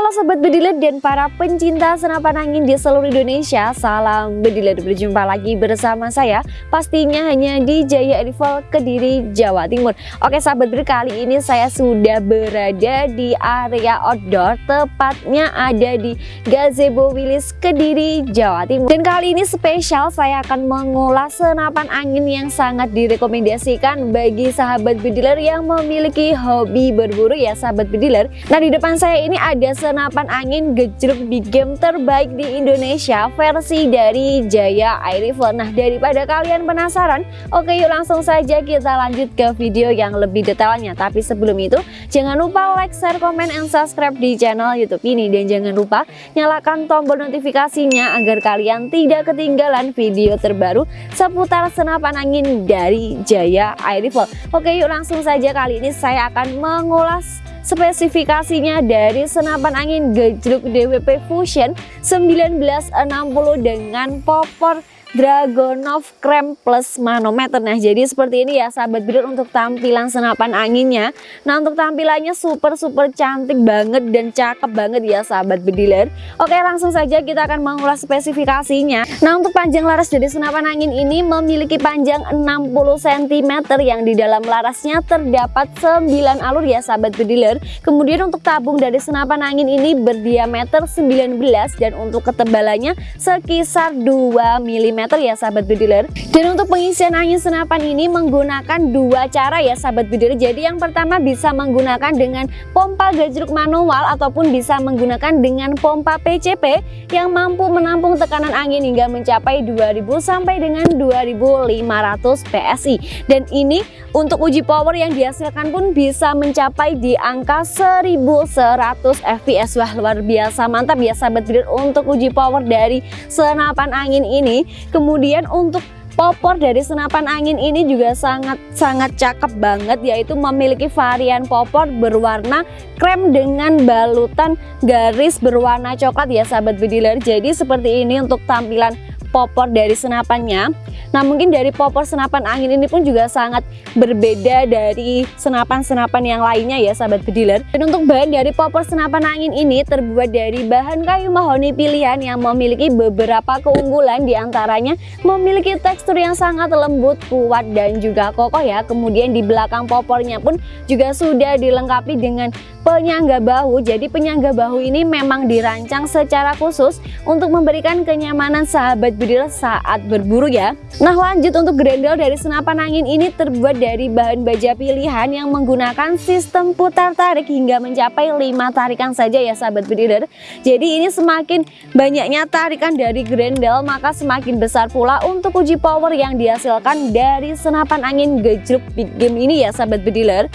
Halo Sobat Bediler dan para pencinta senapan angin di seluruh Indonesia Salam Bediler, berjumpa lagi bersama saya Pastinya hanya di Jaya Rival Kediri, Jawa Timur. Oke Sahabat Bediler, kali ini saya sudah berada di area outdoor Tepatnya ada di Gazebo Wilis Kediri, Jawa Timur. Dan kali ini spesial saya akan mengulas senapan angin yang sangat direkomendasikan Bagi sahabat Bediler yang memiliki hobi berburu ya sahabat Bediler Nah di depan saya ini ada senapan angin gejruk big game terbaik di Indonesia versi dari Jaya Air Rifle Nah daripada kalian penasaran oke yuk langsung saja kita lanjut ke video yang lebih detailnya. Tapi sebelum itu jangan lupa like, share, komen, and subscribe di channel youtube ini. Dan jangan lupa nyalakan tombol notifikasinya agar kalian tidak ketinggalan video terbaru seputar senapan angin dari Jaya Air Rifle Oke yuk langsung saja kali ini saya akan mengulas spesifikasinya dari senapan angin gejruk DWP Fusion 1960 dengan popor Dragonov Krem Plus Manometer. Nah jadi seperti ini ya sahabat breeder untuk tampilan senapan anginnya. Nah untuk tampilannya super super cantik banget dan cakep banget ya sahabat bediler Oke langsung saja kita akan mengulas spesifikasinya. Nah untuk panjang laras dari senapan angin ini memiliki panjang 60 cm yang di dalam larasnya terdapat 9 alur ya sahabat bediler Kemudian untuk tabung dari senapan angin ini berdiameter 19 dan untuk ketebalannya sekisar 2 mm ya sahabat bediler dan untuk pengisian angin senapan ini menggunakan dua cara ya sahabat bediler jadi yang pertama bisa menggunakan dengan pompa gajruk manual ataupun bisa menggunakan dengan pompa PCP yang mampu menampung tekanan angin hingga mencapai 2000 sampai dengan 2500 PSI dan ini untuk uji power yang dihasilkan pun bisa mencapai di angka 1100 fps wah luar biasa mantap ya sahabat bediler untuk uji power dari senapan angin ini Kemudian untuk popor dari senapan angin ini juga sangat-sangat cakep banget yaitu memiliki varian popor berwarna krem dengan balutan garis berwarna coklat ya sahabat bediler. Jadi seperti ini untuk tampilan popor dari senapannya. Nah mungkin dari popor senapan angin ini pun juga sangat berbeda dari senapan-senapan yang lainnya ya sahabat bediler. Dan untuk bahan dari popor senapan angin ini terbuat dari bahan kayu mahoni pilihan yang memiliki beberapa keunggulan di antaranya memiliki tekstur yang sangat lembut, kuat dan juga kokoh ya. Kemudian di belakang popornya pun juga sudah dilengkapi dengan penyangga bahu. Jadi penyangga bahu ini memang dirancang secara khusus untuk memberikan kenyamanan sahabat bediler saat berburu ya. Nah lanjut untuk grendel dari senapan angin ini terbuat dari bahan baja pilihan yang menggunakan sistem putar tarik hingga mencapai 5 tarikan saja ya sahabat bediler Jadi ini semakin banyaknya tarikan dari grendel maka semakin besar pula untuk uji power yang dihasilkan dari senapan angin gejruk big game ini ya sahabat bediler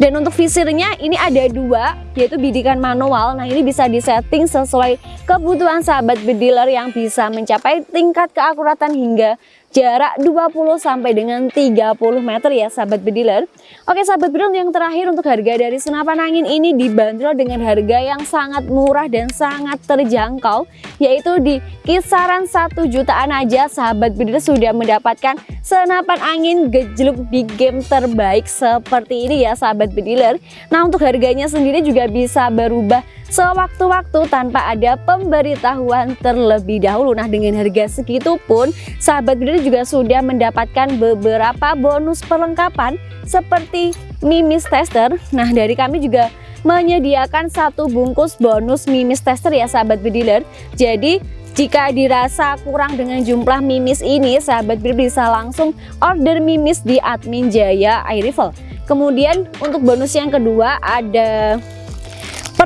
Dan untuk visirnya ini ada dua yaitu bidikan manual. Nah ini bisa disetting sesuai kebutuhan sahabat bediler yang bisa mencapai tingkat keakuratan hingga jarak 20 sampai dengan 30 meter ya sahabat bediler. Oke sahabat bediler yang terakhir untuk harga dari senapan angin ini dibanderol dengan harga yang sangat murah dan sangat terjangkau yaitu di kisaran 1 jutaan aja sahabat bediler sudah mendapatkan senapan angin gejluk big game terbaik seperti ini ya sahabat bediler. Nah untuk harganya sendiri juga bisa berubah sewaktu-waktu tanpa ada pemberitahuan terlebih dahulu. Nah dengan harga segitu pun sahabat bediler juga sudah mendapatkan beberapa bonus perlengkapan seperti mimis tester. Nah dari kami juga menyediakan satu bungkus bonus mimis tester ya sahabat bediler. Jadi jika dirasa kurang dengan jumlah mimis ini, sahabat bediler bisa langsung order mimis di admin Jaya Air Rifle. Kemudian untuk bonus yang kedua ada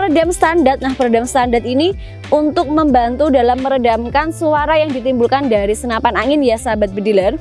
peredam standar. Nah, peredam standar ini untuk membantu dalam meredamkan suara yang ditimbulkan dari senapan angin ya sahabat bediler.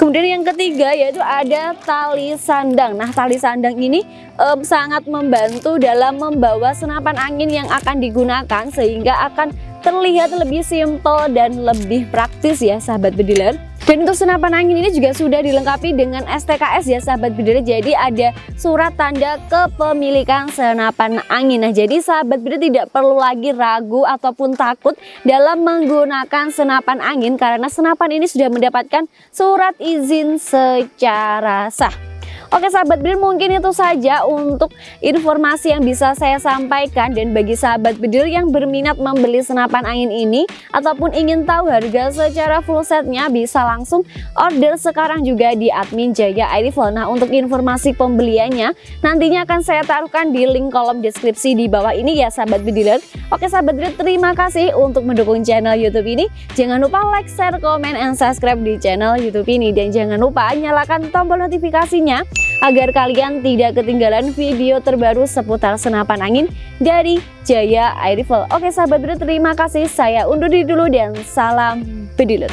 Kemudian yang ketiga yaitu ada tali sandang. Nah, tali sandang ini um, sangat membantu dalam membawa senapan angin yang akan digunakan sehingga akan terlihat lebih simpel dan lebih praktis ya sahabat bediler. Dan untuk senapan angin ini juga sudah dilengkapi dengan STKS ya sahabat bediler. Jadi ada surat tanda kepemilikan senapan angin. Nah jadi sahabat bediler tidak perlu lagi ragu ataupun takut dalam menggunakan senapan angin. Karena senapan ini sudah mendapatkan surat izin secara sah. Oke sahabat bedil mungkin itu saja untuk informasi yang bisa saya sampaikan dan bagi sahabat bedil yang berminat membeli senapan angin ini ataupun ingin tahu harga secara full setnya bisa langsung order sekarang juga di admin Jaya Air Rifle. Nah untuk informasi pembeliannya nantinya akan saya taruhkan di link kolom deskripsi di bawah ini ya sahabat bediler. Oke sahabat bediler terima kasih untuk mendukung channel YouTube ini. Jangan lupa like, share, komen, and subscribe di channel YouTube ini dan jangan lupa nyalakan tombol notifikasinya agar kalian tidak ketinggalan video terbaru seputar senapan angin dari Jaya Air Rifle. Oke sahabat bro, terima kasih. Saya undur diri dulu dan salam bediler.